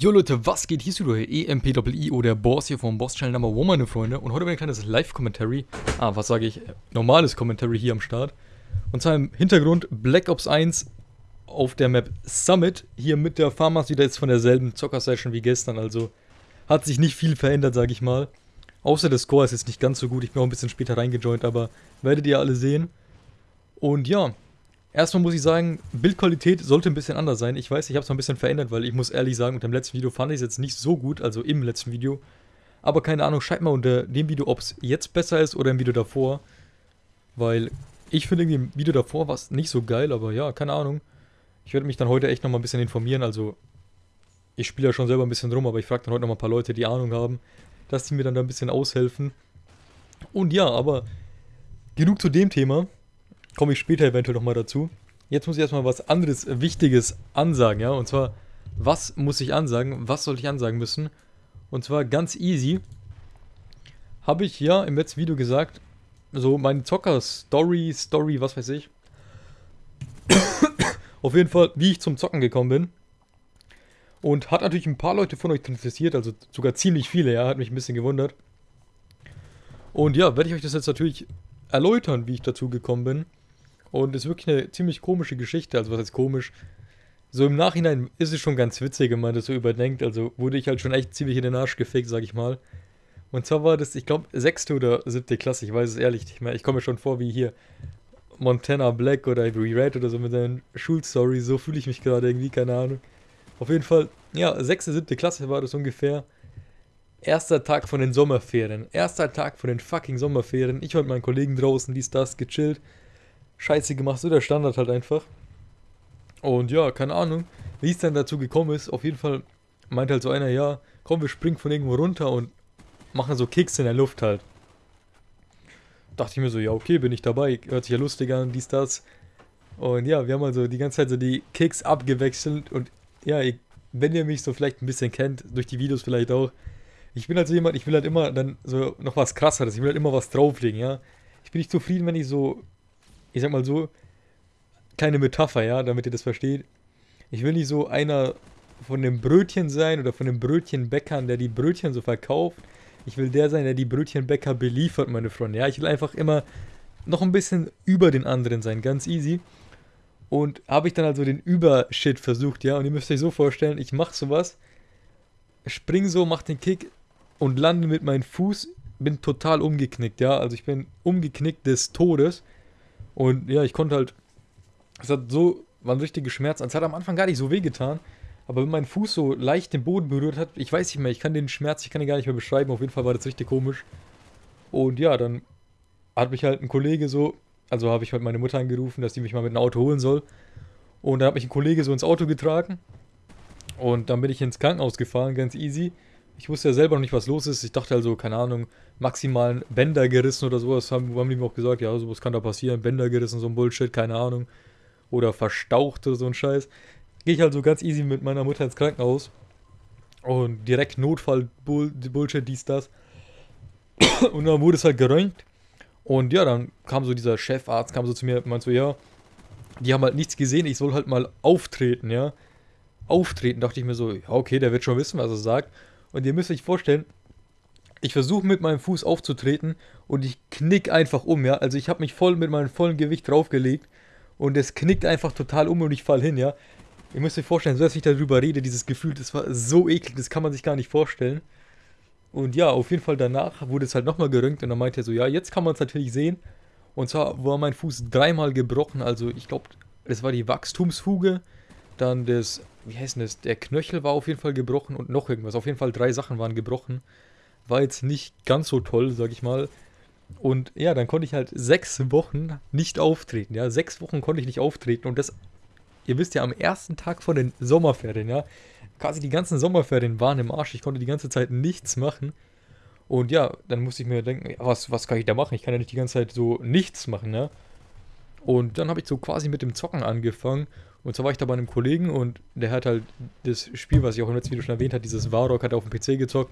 Jo Leute, was geht? Hier ist wieder EMPIO, der Boss hier vom Boss Channel Number One, meine Freunde. Und heute ein kleines Live-Commentary. Ah, was sage ich? Normales Commentary hier am Start. Und zwar im Hintergrund Black Ops 1 auf der Map Summit. Hier mit der Farmers wieder jetzt von derselben Zocker-Session wie gestern. Also hat sich nicht viel verändert, sage ich mal. Außer der Score ist jetzt nicht ganz so gut. Ich bin auch ein bisschen später reingejoint, aber werdet ihr alle sehen. Und ja, Erstmal muss ich sagen, Bildqualität sollte ein bisschen anders sein. Ich weiß, ich habe es noch ein bisschen verändert, weil ich muss ehrlich sagen, unter dem letzten Video fand ich es jetzt nicht so gut, also im letzten Video. Aber keine Ahnung, schreibt mal unter dem Video, ob es jetzt besser ist oder im Video davor. Weil ich finde irgendwie im Video davor war es nicht so geil, aber ja, keine Ahnung. Ich werde mich dann heute echt nochmal ein bisschen informieren, also ich spiele ja schon selber ein bisschen rum, aber ich frage dann heute nochmal ein paar Leute, die Ahnung haben, dass die mir dann da ein bisschen aushelfen. Und ja, aber genug zu dem Thema komme ich später eventuell nochmal dazu. Jetzt muss ich erstmal was anderes Wichtiges ansagen, ja. Und zwar, was muss ich ansagen? Was soll ich ansagen müssen? Und zwar ganz easy. Habe ich ja im letzten Video gesagt, so meine Zocker-Story, Story, was weiß ich. Auf jeden Fall, wie ich zum Zocken gekommen bin. Und hat natürlich ein paar Leute von euch interessiert, also sogar ziemlich viele, ja, hat mich ein bisschen gewundert. Und ja, werde ich euch das jetzt natürlich erläutern, wie ich dazu gekommen bin. Und ist wirklich eine ziemlich komische Geschichte. Also was heißt komisch? So im Nachhinein ist es schon ganz witzig, wenn man das so überdenkt. Also wurde ich halt schon echt ziemlich in den Arsch gefickt, sag ich mal. Und zwar war das, ich glaube, sechste oder siebte Klasse, ich weiß es ehrlich nicht mehr. Ich komme mir schon vor wie hier Montana Black oder Avery Red oder so mit seinen Schulstories. So fühle ich mich gerade irgendwie, keine Ahnung. Auf jeden Fall, ja, sechste, siebte Klasse war das ungefähr. Erster Tag von den Sommerferien. Erster Tag von den fucking Sommerferien. Ich war mit meinen Kollegen draußen, dies, das, gechillt. Scheiße gemacht, so der Standard halt einfach. Und ja, keine Ahnung, wie es dann dazu gekommen ist. Auf jeden Fall meint halt so einer, ja, komm, wir springen von irgendwo runter und machen so Kicks in der Luft halt. Dachte ich mir so, ja, okay, bin ich dabei. Hört sich ja lustig an, dies, das. Und ja, wir haben also die ganze Zeit so die Kicks abgewechselt. Und ja, ich, wenn ihr mich so vielleicht ein bisschen kennt, durch die Videos vielleicht auch. Ich bin halt so jemand, ich will halt immer dann so noch was krasseres. Ich will halt immer was drauflegen, ja. Ich bin nicht zufrieden, wenn ich so ich sag mal so, kleine Metapher, ja, damit ihr das versteht. Ich will nicht so einer von dem Brötchen sein oder von dem Brötchenbäckern, der die Brötchen so verkauft. Ich will der sein, der die Brötchenbäcker beliefert, meine Freunde. Ja, ich will einfach immer noch ein bisschen über den anderen sein, ganz easy. Und habe ich dann also den Übershit versucht, ja. Und ihr müsst euch so vorstellen, ich mache sowas, spring so, mach den Kick und lande mit meinem Fuß, bin total umgeknickt, ja. Also ich bin umgeknickt des Todes. Und ja, ich konnte halt. Es hat so. War ein richtiger Schmerz. Es hat am Anfang gar nicht so weh getan. Aber wenn mein Fuß so leicht den Boden berührt hat, ich weiß nicht mehr, ich kann den Schmerz, ich kann ihn gar nicht mehr beschreiben. Auf jeden Fall war das richtig komisch. Und ja, dann hat mich halt ein Kollege so, also habe ich halt meine Mutter angerufen, dass sie mich mal mit einem Auto holen soll. Und dann hat mich ein Kollege so ins Auto getragen. Und dann bin ich ins Krankenhaus gefahren, ganz easy. Ich wusste ja selber noch nicht, was los ist. Ich dachte also, keine Ahnung, maximalen Bänder gerissen oder sowas. Haben, haben die mir auch gesagt, ja, sowas kann da passieren. Bänder gerissen, so ein Bullshit, keine Ahnung. Oder verstaucht oder so ein Scheiß. Gehe ich halt so ganz easy mit meiner Mutter ins Krankenhaus. Und direkt Notfall, Bull, Bullshit, dies, das. Und dann wurde es halt geröntgt. Und ja, dann kam so dieser Chefarzt, kam so zu mir und meinte so, ja, die haben halt nichts gesehen, ich soll halt mal auftreten, ja. Auftreten, dachte ich mir so, ja, okay, der wird schon wissen, was er sagt. Und ihr müsst euch vorstellen, ich versuche mit meinem Fuß aufzutreten und ich knick einfach um, ja. Also ich habe mich voll mit meinem vollen Gewicht draufgelegt und es knickt einfach total um und ich fall hin, ja. Ihr müsst euch vorstellen, so dass ich darüber rede, dieses Gefühl, das war so eklig, das kann man sich gar nicht vorstellen. Und ja, auf jeden Fall danach wurde es halt nochmal geröntgt und dann meinte er so, ja, jetzt kann man es natürlich sehen. Und zwar war mein Fuß dreimal gebrochen, also ich glaube, das war die Wachstumsfuge, dann das wie heißt das? Der Knöchel war auf jeden Fall gebrochen und noch irgendwas. Auf jeden Fall drei Sachen waren gebrochen. War jetzt nicht ganz so toll, sag ich mal. Und ja, dann konnte ich halt sechs Wochen nicht auftreten. Ja, sechs Wochen konnte ich nicht auftreten. Und das, ihr wisst ja, am ersten Tag von den Sommerferien, ja. Quasi die ganzen Sommerferien waren im Arsch. Ich konnte die ganze Zeit nichts machen. Und ja, dann musste ich mir denken, was, was kann ich da machen? Ich kann ja nicht die ganze Zeit so nichts machen, ja. Und dann habe ich so quasi mit dem Zocken angefangen. Und zwar war ich da bei einem Kollegen und der hat halt das Spiel, was ich auch im letzten Video schon erwähnt habe, dieses Varrock, hat er auf dem PC gezockt.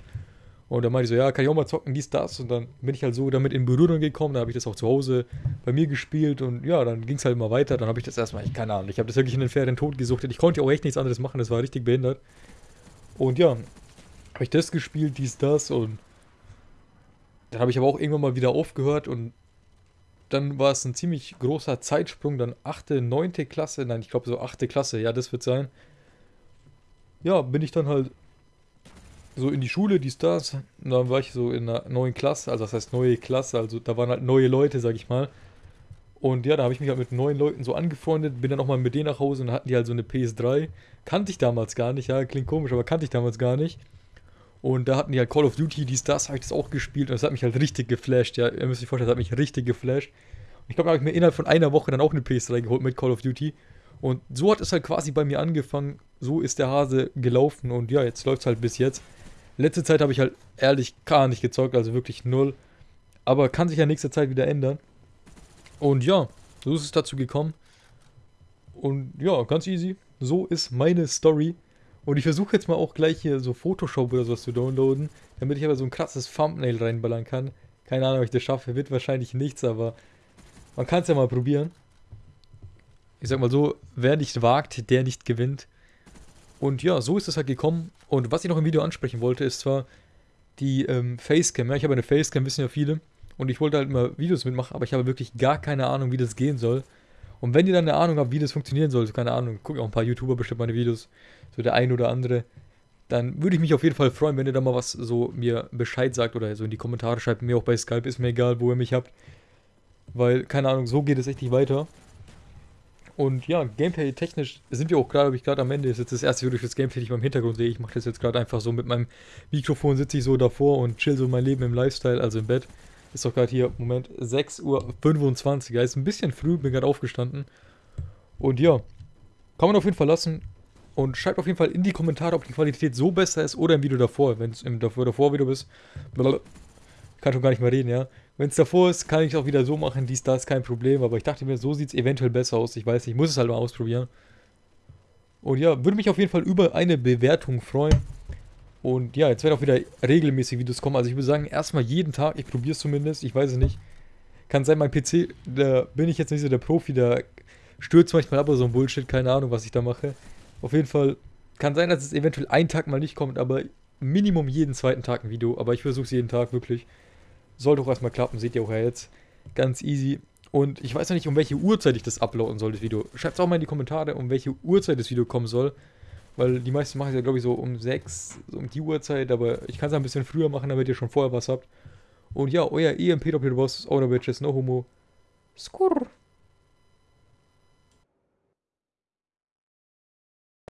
Und da meinte ich so, ja, kann ich auch mal zocken, dies, das. Und dann bin ich halt so damit in Berührung gekommen. Dann habe ich das auch zu Hause bei mir gespielt. Und ja, dann ging es halt immer weiter. Dann habe ich das erstmal, ich keine Ahnung, ich habe das wirklich in den Ferien tot gesuchtet. Ich konnte auch echt nichts anderes machen, das war richtig behindert. Und ja, habe ich das gespielt, dies, das und dann habe ich aber auch irgendwann mal wieder aufgehört und dann war es ein ziemlich großer Zeitsprung, dann 8., 9. Klasse, nein, ich glaube so 8. Klasse, ja, das wird sein. Ja, bin ich dann halt so in die Schule, die Stars, und dann war ich so in einer neuen Klasse, also das heißt neue Klasse, also da waren halt neue Leute, sag ich mal. Und ja, da habe ich mich halt mit neuen Leuten so angefreundet, bin dann auch mal mit denen nach Hause und hatten die halt so eine PS3. Kannte ich damals gar nicht, ja, klingt komisch, aber kannte ich damals gar nicht. Und da hatten die halt Call of Duty, die Stars, habe ich das auch gespielt und das hat mich halt richtig geflasht, ja. Ihr müsst euch vorstellen, das hat mich richtig geflasht. Und ich glaube, da habe ich mir innerhalb von einer Woche dann auch eine PS3 geholt mit Call of Duty. Und so hat es halt quasi bei mir angefangen. So ist der Hase gelaufen und ja, jetzt läuft es halt bis jetzt. Letzte Zeit habe ich halt ehrlich gar nicht gezockt, also wirklich null. Aber kann sich ja nächste Zeit wieder ändern. Und ja, so ist es dazu gekommen. Und ja, ganz easy. So ist meine Story. Und ich versuche jetzt mal auch gleich hier so Photoshop oder sowas zu downloaden, damit ich aber so ein krasses Thumbnail reinballern kann. Keine Ahnung, ob ich das schaffe. Wird wahrscheinlich nichts, aber man kann es ja mal probieren. Ich sag mal so, wer nicht wagt, der nicht gewinnt. Und ja, so ist es halt gekommen. Und was ich noch im Video ansprechen wollte, ist zwar die ähm, Facecam. Ja, ich habe eine Facecam, wissen ja viele. Und ich wollte halt immer Videos mitmachen, aber ich habe wirklich gar keine Ahnung, wie das gehen soll. Und wenn ihr dann eine Ahnung habt, wie das funktionieren soll, so keine Ahnung, gucke auch ein paar YouTuber bestimmt meine Videos, so der ein oder andere, dann würde ich mich auf jeden Fall freuen, wenn ihr da mal was so mir Bescheid sagt oder so in die Kommentare schreibt. Mir auch bei Skype, ist mir egal, wo ihr mich habt. Weil, keine Ahnung, so geht es echt nicht weiter. Und ja, Gameplay-technisch sind wir auch gerade, habe ich gerade am Ende, ist jetzt das erste Video fürs Gameplay, das ich im Hintergrund sehe. Ich mache das jetzt gerade einfach so mit meinem Mikrofon, sitze ich so davor und chill so mein Leben im Lifestyle, also im Bett. Ist doch gerade hier, Moment, 6.25 Uhr. Ist ein bisschen früh, bin gerade aufgestanden. Und ja, kann man auf jeden Fall lassen. Und schreibt auf jeden Fall in die Kommentare, ob die Qualität so besser ist oder im Video davor. Wenn es im davor, davor Video bist. Kann schon gar nicht mehr reden, ja. Wenn es davor ist, kann ich es auch wieder so machen, dies, das, kein Problem. Aber ich dachte mir, so sieht es eventuell besser aus. Ich weiß nicht, ich muss es halt mal ausprobieren. Und ja, würde mich auf jeden Fall über eine Bewertung freuen. Und ja, jetzt werden auch wieder regelmäßig Videos kommen. Also ich würde sagen, erstmal jeden Tag, ich probiere es zumindest, ich weiß es nicht. Kann sein, mein PC, da bin ich jetzt nicht so der Profi, da stürzt manchmal ab oder so ein Bullshit, keine Ahnung, was ich da mache. Auf jeden Fall kann sein, dass es eventuell einen Tag mal nicht kommt, aber Minimum jeden zweiten Tag ein Video. Aber ich versuche es jeden Tag wirklich. Sollte auch erstmal klappen, seht ihr auch ja jetzt. Ganz easy. Und ich weiß noch nicht, um welche Uhrzeit ich das uploaden soll, das Video. Schreibt es auch mal in die Kommentare, um welche Uhrzeit das Video kommen soll. Weil die meisten machen es ja, glaube ich, so um 6, so um die Uhrzeit. Aber ich kann es ein bisschen früher machen, damit ihr schon vorher was habt. Und ja, euer EMP Doppelboss, Owner Bitches, no homo. Skurr.